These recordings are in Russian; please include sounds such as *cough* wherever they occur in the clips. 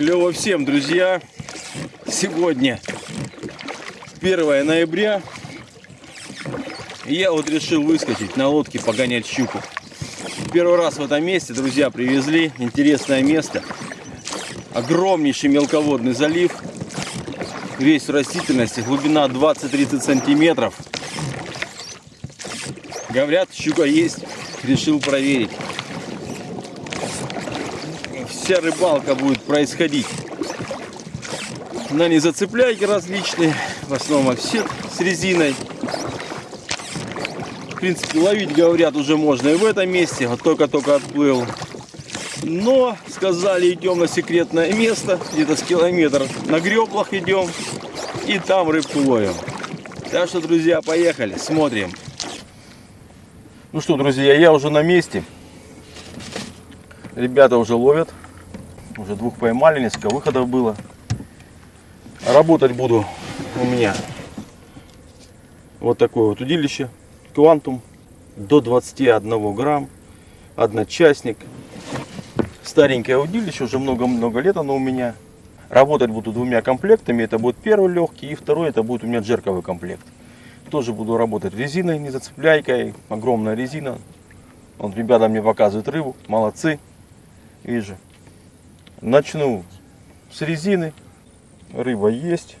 Клево всем, друзья. Сегодня 1 ноября. Я вот решил выскочить на лодке погонять щуку. Первый раз в этом месте, друзья, привезли. Интересное место. Огромнейший мелководный залив. Весь в растительности. Глубина 20-30 сантиметров. Говорят, щука есть. Решил проверить вся рыбалка будет происходить на незацепляйки различные, в основном офсет с резиной. В принципе, ловить, говорят, уже можно и в этом месте, вот только-только отплыл. Но сказали, идем на секретное место, где-то с километр на греблах идем, и там рыбку ловим. Так что, друзья, поехали, смотрим. Ну что, друзья, я уже на месте. Ребята уже ловят. Уже двух поймали, несколько выходов было. Работать буду у меня вот такое вот удилище. Квантум до 21 грамм. Одночастник. Старенькое удилище, уже много-много лет оно у меня. Работать буду двумя комплектами. Это будет первый легкий и второй это будет у меня джерковый комплект. Тоже буду работать резиной, не зацепляйкой. Огромная резина. Вот ребята мне показывают рыбу. Молодцы. Вижу. Начну с резины. Рыба есть.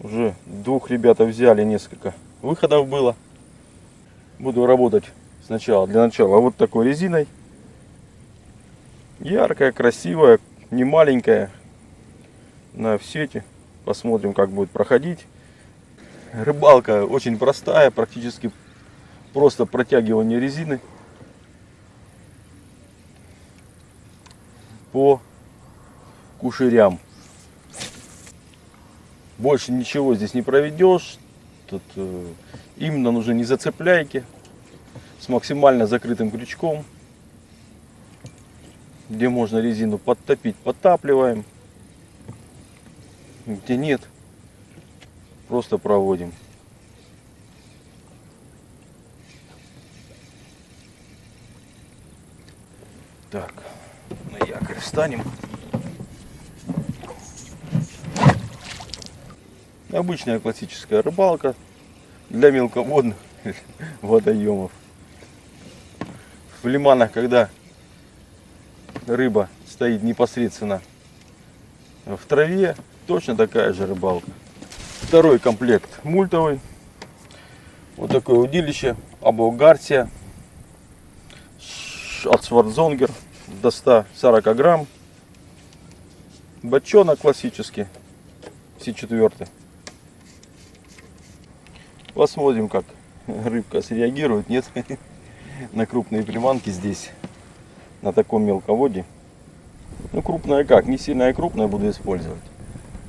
Уже двух ребят взяли, несколько выходов было. Буду работать сначала, для начала, вот такой резиной. Яркая, красивая, не маленькая. На сети. Посмотрим, как будет проходить. Рыбалка очень простая, практически просто протягивание резины. По кушерям. Больше ничего здесь не проведешь. Тут э, именно нужны не зацепляйки с максимально закрытым крючком. Где можно резину подтопить, подтапливаем. Где нет, просто проводим. Так встанем. Обычная классическая рыбалка для мелководных *laughs* водоемов. В лиманах, когда рыба стоит непосредственно в траве, точно такая же рыбалка. Второй комплект мультовый. Вот такое удилище. Або от Свардзонгер до 140 грамм. Бочонок классический, С4. Посмотрим, как рыбка среагирует, нет, *laughs* на крупные приманки здесь, на таком мелководье. Ну, крупная как, не сильная крупная буду использовать.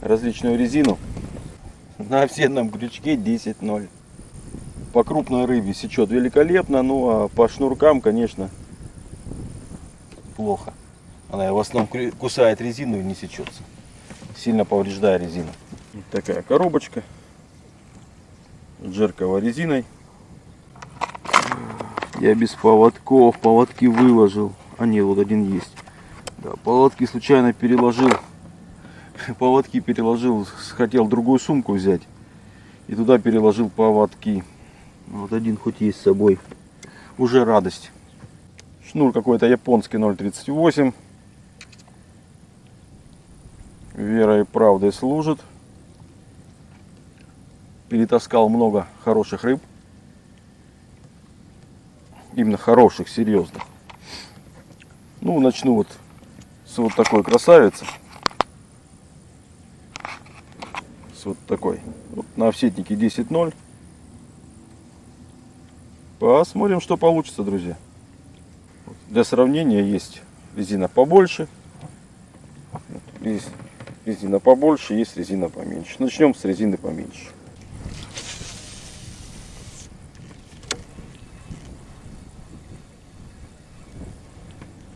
Различную резину на офсетном крючке 10-0. По крупной рыбе сечет великолепно, ну а по шнуркам, конечно, плохо. Она в основном кусает резину и не сечется. Сильно повреждая резину. Такая коробочка. Джеркова резиной. Я без поводков. Поводки выложил. А нет, вот один есть. Да, поводки случайно переложил. *laughs* Поводки переложил. Хотел другую сумку взять. И туда переложил поводки. Вот один хоть есть с собой. Уже радость. Шнур какой-то японский 0.38. Верой и правдой служит. Перетаскал много хороших рыб. Именно хороших, серьезных. Ну, начну вот с вот такой красавицы. С вот такой. Вот на офсетнике 10.0. Посмотрим, что получится, друзья. Для сравнения есть резина побольше, есть резина побольше, есть резина поменьше. Начнем с резины поменьше.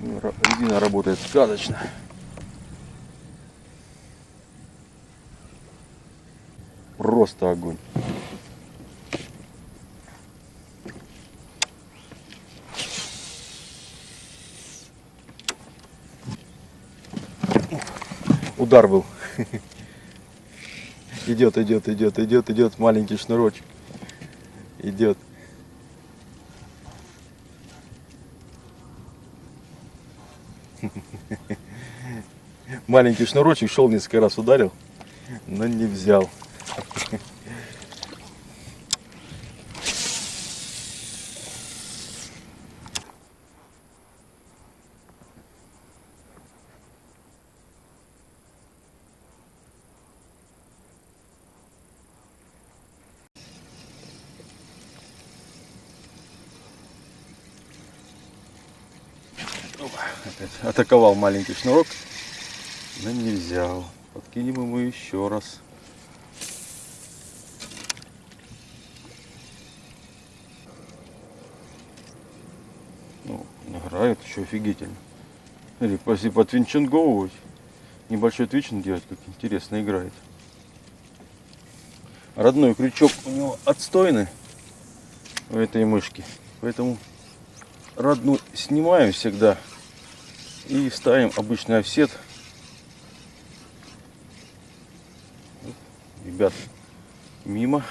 Резина работает сказочно. Просто огонь. Удар был. *laughs* Идет, идет, идет, идет, идет маленький шнурочек. Идет. *laughs* Маленький шнурочек шел несколько раз ударил, но не взял. *laughs* Опять атаковал маленький шнурок, но не взял. Подкинем ему еще раз. Ну, играет еще офигительно. Или если потвинчинговывать, небольшой твичинг делать, как интересно играет. Родной крючок у него отстойный у этой мышки, поэтому родную снимаем всегда и ставим обычный офсет. Ребят, мимо.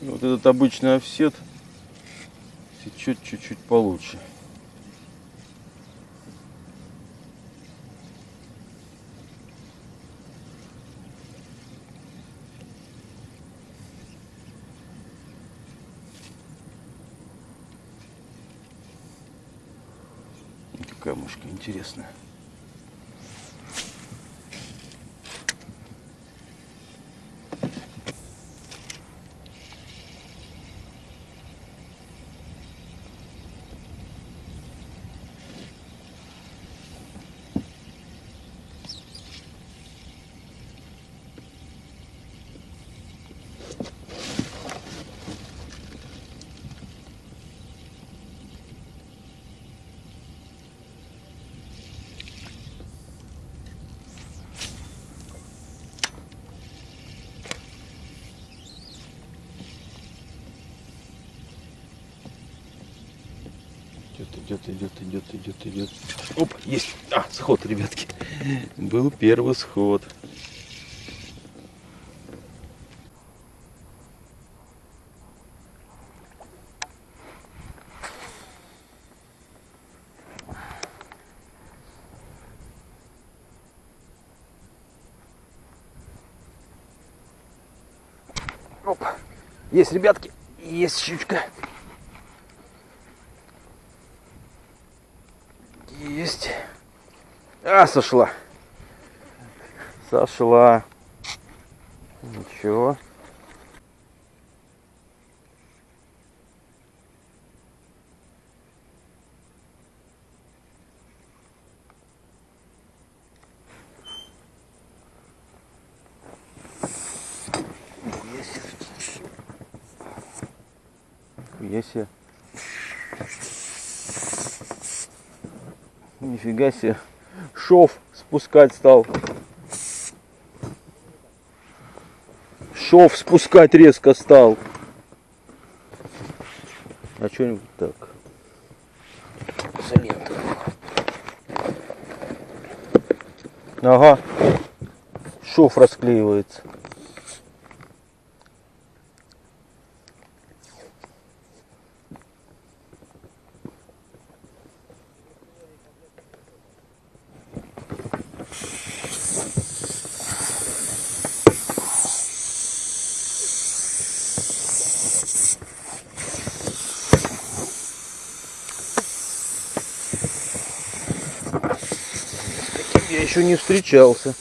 И вот этот обычный офсет сечет чуть-чуть получше. Какая мышка интересная. Идет, идет, идет, идет, идет, идет. Оп, есть. А, сход, ребятки. Был первый сход. Оп. Есть, ребятки. Есть щучка. Есть. А, сошла. Сошла. Ничего. Есть. Есть. Нифига себе. Шов спускать стал. Шов спускать резко стал. А что-нибудь так. Изолента. Ага. Шов расклеивается. я еще не встречался.